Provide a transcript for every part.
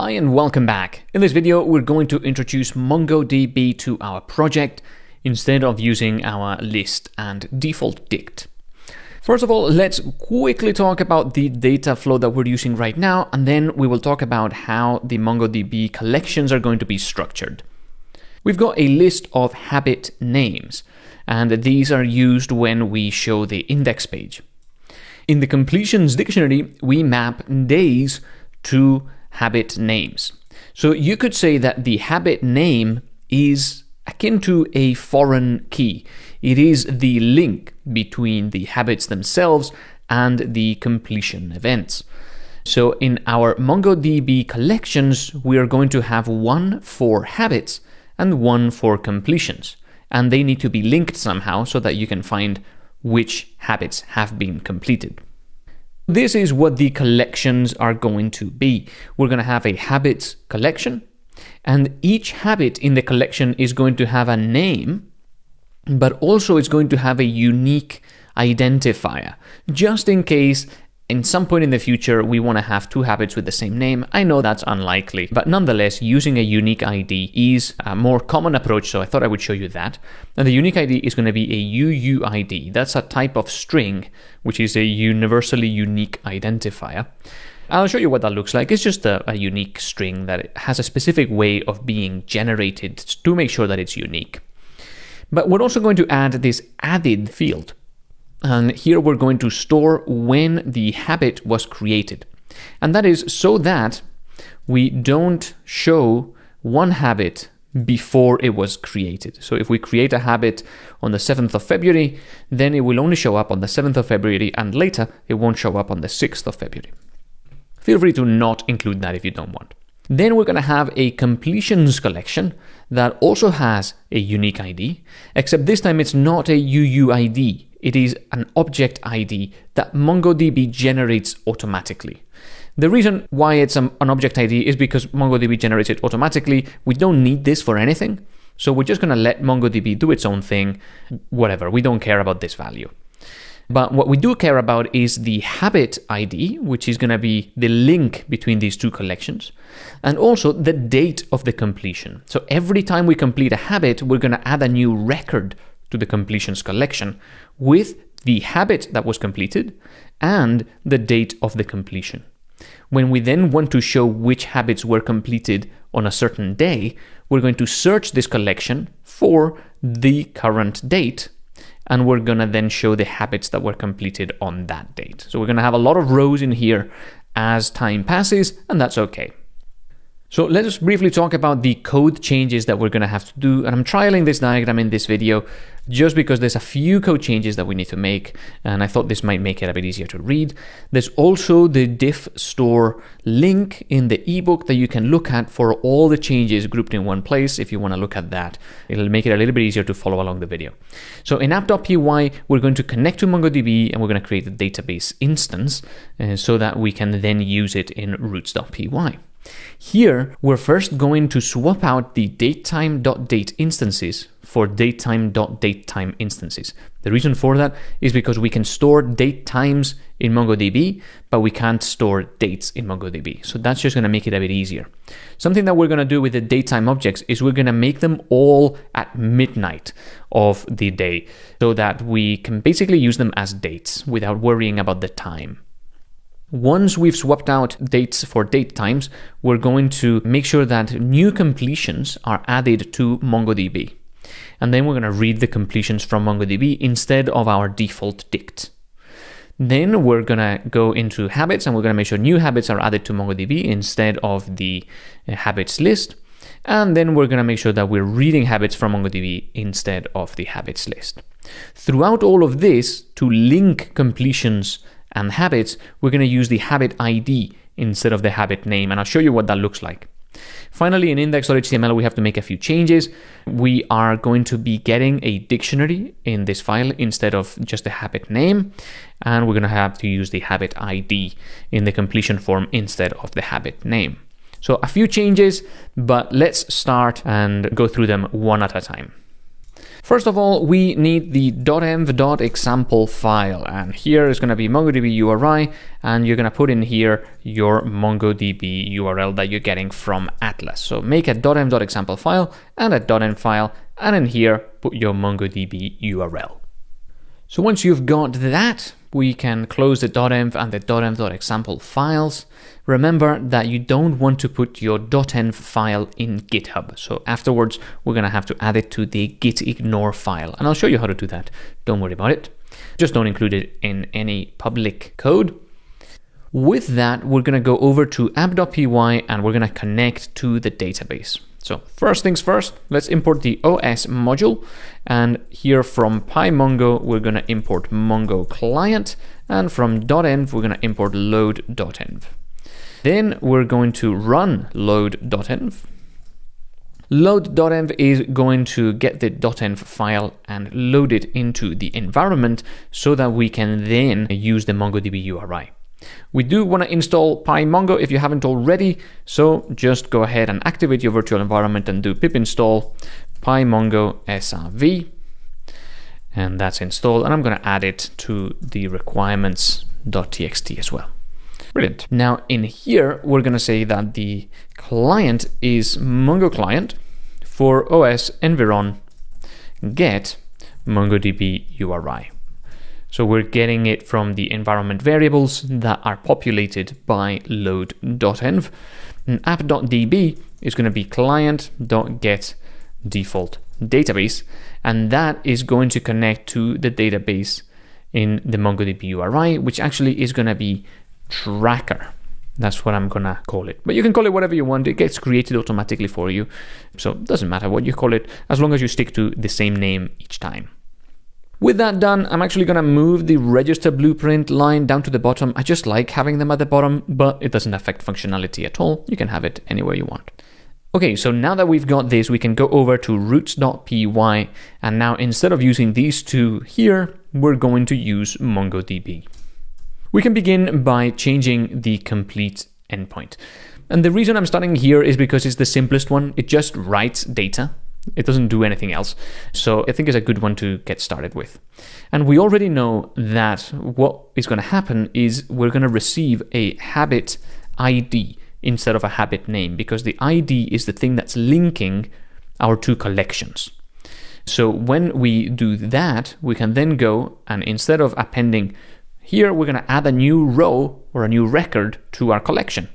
Hi and welcome back. In this video, we're going to introduce MongoDB to our project instead of using our list and default dict. First of all, let's quickly talk about the data flow that we're using right now, and then we will talk about how the MongoDB collections are going to be structured. We've got a list of habit names, and these are used when we show the index page. In the completions dictionary, we map days to habit names. So you could say that the habit name is akin to a foreign key. It is the link between the habits themselves and the completion events. So in our MongoDB collections, we are going to have one for habits and one for completions. And they need to be linked somehow so that you can find which habits have been completed. This is what the collections are going to be. We're going to have a habits collection, and each habit in the collection is going to have a name, but also it's going to have a unique identifier, just in case in some point in the future, we want to have two habits with the same name. I know that's unlikely, but nonetheless, using a unique ID is a more common approach, so I thought I would show you that. And the unique ID is going to be a UUID. That's a type of string, which is a universally unique identifier. I'll show you what that looks like. It's just a, a unique string that has a specific way of being generated to make sure that it's unique. But we're also going to add this added field. And here we're going to store when the habit was created. And that is so that we don't show one habit before it was created. So if we create a habit on the 7th of February, then it will only show up on the 7th of February and later it won't show up on the 6th of February. Feel free to not include that if you don't want. Then we're going to have a completions collection that also has a unique ID, except this time it's not a UUID. It is an object ID that MongoDB generates automatically. The reason why it's an object ID is because MongoDB generates it automatically. We don't need this for anything. So we're just going to let MongoDB do its own thing, whatever. We don't care about this value. But what we do care about is the habit ID, which is going to be the link between these two collections, and also the date of the completion. So every time we complete a habit, we're going to add a new record to the completions collection with the habit that was completed and the date of the completion. When we then want to show which habits were completed on a certain day, we're going to search this collection for the current date and we're going to then show the habits that were completed on that date. So we're going to have a lot of rows in here as time passes, and that's okay. So let us briefly talk about the code changes that we're going to have to do. And I'm trialing this diagram in this video just because there's a few code changes that we need to make. And I thought this might make it a bit easier to read. There's also the diff store link in the ebook that you can look at for all the changes grouped in one place. If you want to look at that, it'll make it a little bit easier to follow along the video. So in app.py, we're going to connect to MongoDB and we're going to create a database instance uh, so that we can then use it in routes.py. Here, we're first going to swap out the datetime.date instances for datetime.datetime instances. The reason for that is because we can store date times in MongoDB, but we can't store dates in MongoDB. So that's just going to make it a bit easier. Something that we're going to do with the datetime objects is we're going to make them all at midnight of the day so that we can basically use them as dates without worrying about the time. Once we've swapped out dates for date times, we're going to make sure that new completions are added to MongoDB. And then we're going to read the completions from MongoDB instead of our default dict. Then we're going to go into habits and we're going to make sure new habits are added to MongoDB instead of the uh, habits list. And then we're going to make sure that we're reading habits from MongoDB instead of the habits list. Throughout all of this, to link completions and habits, we're going to use the habit ID instead of the habit name, and I'll show you what that looks like. Finally, in index.html, we have to make a few changes. We are going to be getting a dictionary in this file instead of just the habit name, and we're going to have to use the habit ID in the completion form instead of the habit name. So a few changes, but let's start and go through them one at a time. First of all, we need the .env.example file, and here is going to be MongoDB URI, and you're going to put in here your MongoDB URL that you're getting from Atlas. So make a .env.example file and a .env file, and in here, put your MongoDB URL. So once you've got that, we can close the .env and the .env.example files. Remember that you don't want to put your .env file in GitHub. So afterwards, we're going to have to add it to the git ignore file. And I'll show you how to do that. Don't worry about it. Just don't include it in any public code. With that, we're going to go over to app.py and we're going to connect to the database. So first things first, let's import the OS module. And here from PyMongo, we're going to import Mongo client. And from dotenv, we're going to import load_dotenv. Then we're going to run load_dotenv. load_dotenv is going to get the .env file and load it into the environment so that we can then use the MongoDB URI. We do want to install PyMongo if you haven't already, so just go ahead and activate your virtual environment and do pip install pymongo srv, and that's installed. And I'm going to add it to the requirements.txt as well. Brilliant. Now in here, we're going to say that the client is Mongo client for OS environ get MongoDB URI. So we're getting it from the environment variables that are populated by load_dotenv. And app.db is going to be client.get default database, and that is going to connect to the database in the MongoDB URI, which actually is going to be tracker. That's what I'm gonna call it. But you can call it whatever you want. It gets created automatically for you. So it doesn't matter what you call it, as long as you stick to the same name each time. With that done, I'm actually going to move the register blueprint line down to the bottom. I just like having them at the bottom, but it doesn't affect functionality at all. You can have it anywhere you want. Okay, so now that we've got this, we can go over to routes.py, and now instead of using these two here, we're going to use MongoDB. We can begin by changing the complete endpoint. And the reason I'm starting here is because it's the simplest one. It just writes data it doesn't do anything else. So I think it's a good one to get started with. And we already know that what is going to happen is we're going to receive a habit ID instead of a habit name because the ID is the thing that's linking our two collections. So when we do that, we can then go and instead of appending here, we're going to add a new row or a new record to our collection.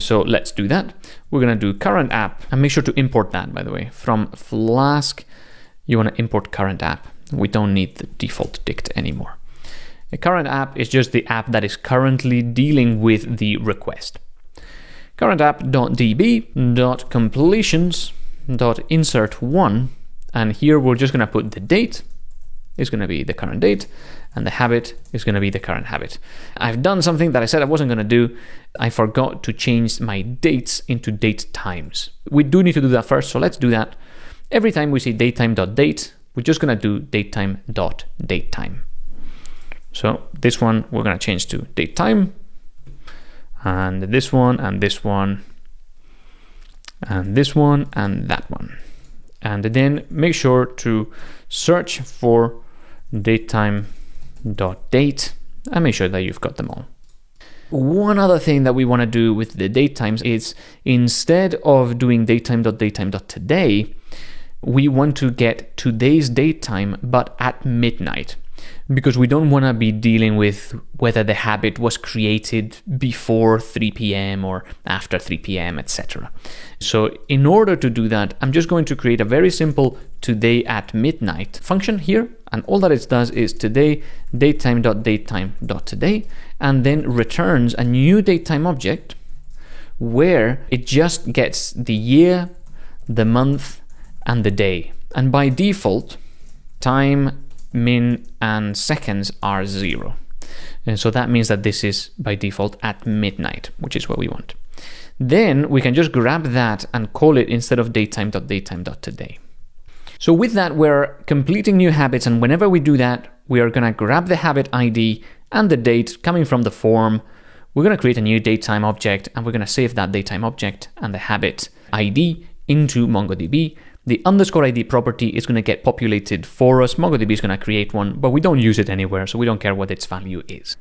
So let's do that. We're going to do current app and make sure to import that, by the way. From Flask, you want to import current app. We don't need the default dict anymore. Current app is just the app that is currently dealing with the request. Current app.db.completions.insert1 and here we're just going to put the date is going to be the current date and the habit is going to be the current habit. I've done something that I said I wasn't going to do. I forgot to change my dates into date times. We do need to do that first, so let's do that. Every time we say datetime.date, we're just going to do datetime.datetime. So this one we're going to change to datetime, and this one, and this one, and this one, and that one. And then make sure to search for datetime dot date and make sure that you've got them all. One other thing that we want to do with the date times is instead of doing datetime.datetime.today, we want to get today's date time but at midnight because we don't want to be dealing with whether the habit was created before 3 p.m. or after 3 p.m., etc. So in order to do that, I'm just going to create a very simple today at midnight function here. And all that it does is today datetime.datetime.today and then returns a new datetime object where it just gets the year, the month, and the day. And by default, time min and seconds are zero. And so that means that this is by default at midnight, which is what we want. Then we can just grab that and call it instead of datetime.datetime.today. So with that, we're completing new habits. And whenever we do that, we are going to grab the habit ID and the date coming from the form. We're going to create a new datetime object and we're going to save that datetime object and the habit ID into MongoDB. The underscore ID property is going to get populated for us. MongoDB is going to create one, but we don't use it anywhere, so we don't care what its value is.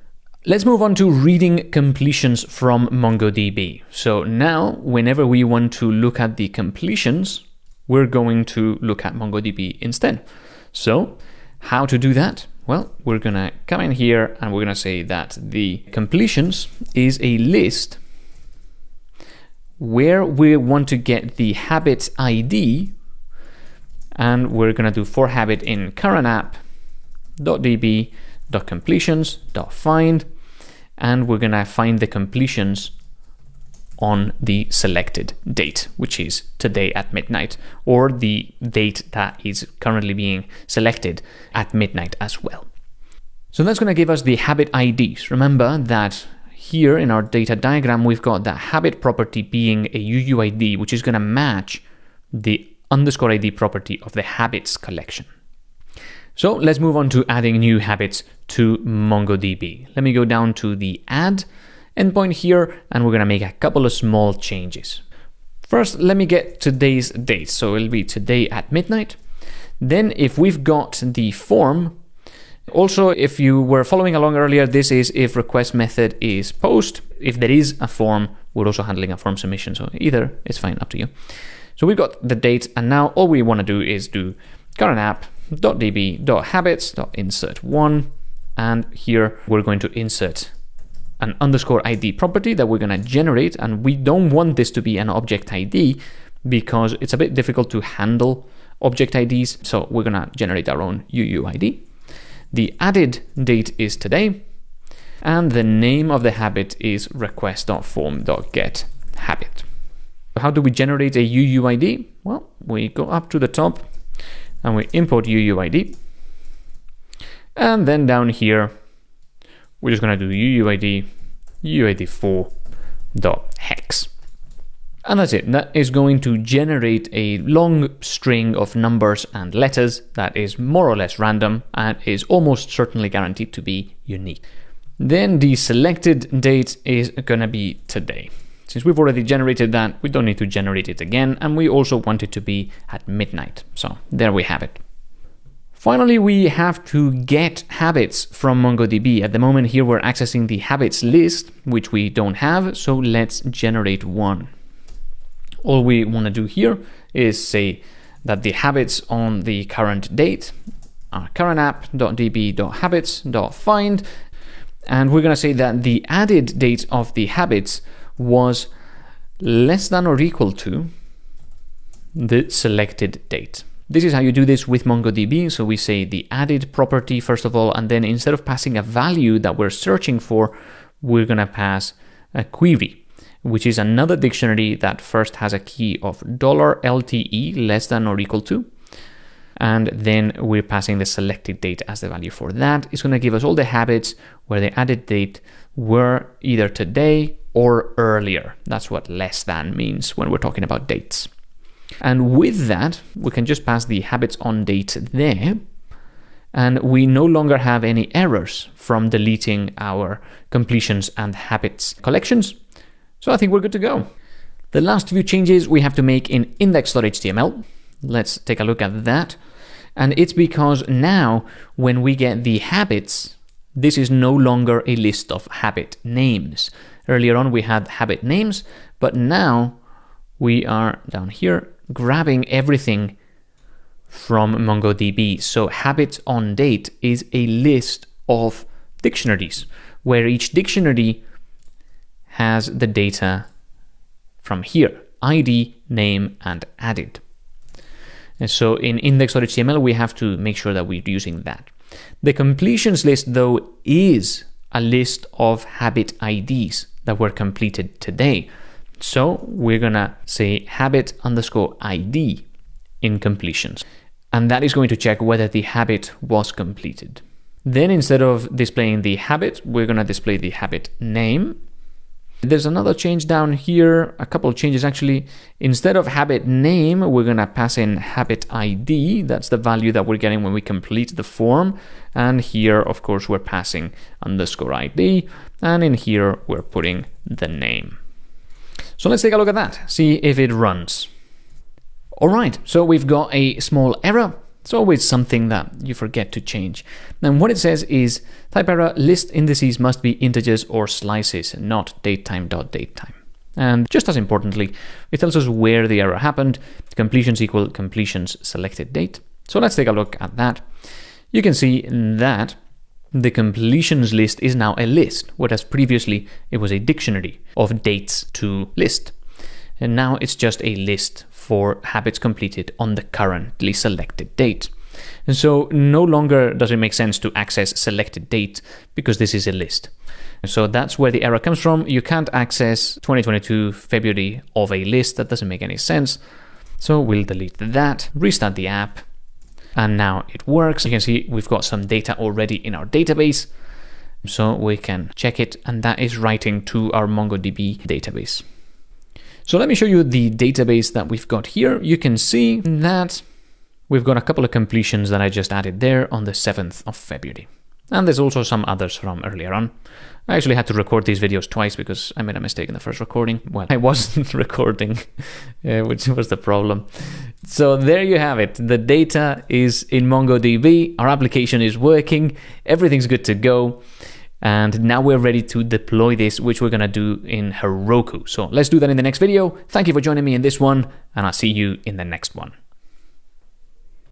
Let's move on to reading completions from MongoDB. So now, whenever we want to look at the completions, we're going to look at MongoDB instead. So how to do that? Well, we're going to come in here and we're going to say that the completions is a list where we want to get the habit ID and we're going to do for habit in current app db dot completions dot find and we're going to find the completions on the selected date, which is today at midnight, or the date that is currently being selected at midnight as well. So that's going to give us the habit IDs. Remember that here in our data diagram, we've got that habit property being a UUID, which is going to match the underscore ID property of the habits collection. So let's move on to adding new habits to MongoDB. Let me go down to the add endpoint here, and we're going to make a couple of small changes. First, let me get today's date. So it'll be today at midnight. Then if we've got the form, also, if you were following along earlier, this is if request method is post. If there is a form, we're also handling a form submission. So either it's fine, up to you. So we've got the date, and now all we want to do is do current app .db.habits.insert one, and here we're going to insert an underscore ID property that we're going to generate, and we don't want this to be an object ID because it's a bit difficult to handle object IDs, so we're going to generate our own UUID. The added date is today, and the name of the habit is request.form.get habit. How do we generate a UUID? Well, we go up to the top and we import UUID. And then down here, we're just going to do UUID UUID4.hex. And that's it. That is going to generate a long string of numbers and letters that is more or less random and is almost certainly guaranteed to be unique. Then the selected date is going to be today. Since we've already generated that, we don't need to generate it again, and we also want it to be at midnight. So there we have it. Finally, we have to get habits from MongoDB. At the moment here, we're accessing the habits list, which we don't have, so let's generate one. All we want to do here is say that the habits on the current date are current app.db.habits.find, and we're going to say that the added date of the habits was less than or equal to the selected date. This is how you do this with MongoDB. So we say the added property first of all, and then instead of passing a value that we're searching for, we're going to pass a query, which is another dictionary that first has a key of dollar $LTE less than or equal to. And then we're passing the selected date as the value for that. It's going to give us all the habits where the added date were either today or earlier. That's what less than means when we're talking about dates. And with that, we can just pass the habits on date there. And we no longer have any errors from deleting our completions and habits collections. So I think we're good to go. The last few changes we have to make in index.html. Let's take a look at that. And it's because now when we get the habits, this is no longer a list of habit names. Earlier on we had habit names, but now we are down here grabbing everything from MongoDB. So habits on date is a list of dictionaries where each dictionary has the data from here, ID, name, and added. And so in index.html, we have to make sure that we're using that. The completions list, though, is a list of habit IDs that were completed today. So we're gonna say habit underscore ID in completions. And that is going to check whether the habit was completed. Then instead of displaying the habit, we're gonna display the habit name. There's another change down here, a couple of changes actually. Instead of habit name, we're gonna pass in habit ID. That's the value that we're getting when we complete the form. And here, of course, we're passing underscore ID. And in here, we're putting the name. So let's take a look at that, see if it runs. All right, so we've got a small error. It's always something that you forget to change. And what it says is type error list indices must be integers or slices, not datetime.datetime. And just as importantly, it tells us where the error happened, completions equal completions selected date. So let's take a look at that. You can see that the completions list is now a list, whereas previously it was a dictionary of dates to list. And now it's just a list for habits completed on the currently selected date. And so no longer does it make sense to access selected date because this is a list. So that's where the error comes from. You can't access 2022 February of a list. That doesn't make any sense. So we'll delete that, restart the app, and now it works. You can see we've got some data already in our database. So we can check it, and that is writing to our MongoDB database. So let me show you the database that we've got here. You can see that we've got a couple of completions that I just added there on the 7th of February. And there's also some others from earlier on. I actually had to record these videos twice because I made a mistake in the first recording. Well, I wasn't recording, uh, which was the problem. So there you have it. The data is in MongoDB. Our application is working. Everything's good to go. And now we're ready to deploy this, which we're going to do in Heroku. So let's do that in the next video. Thank you for joining me in this one, and I'll see you in the next one.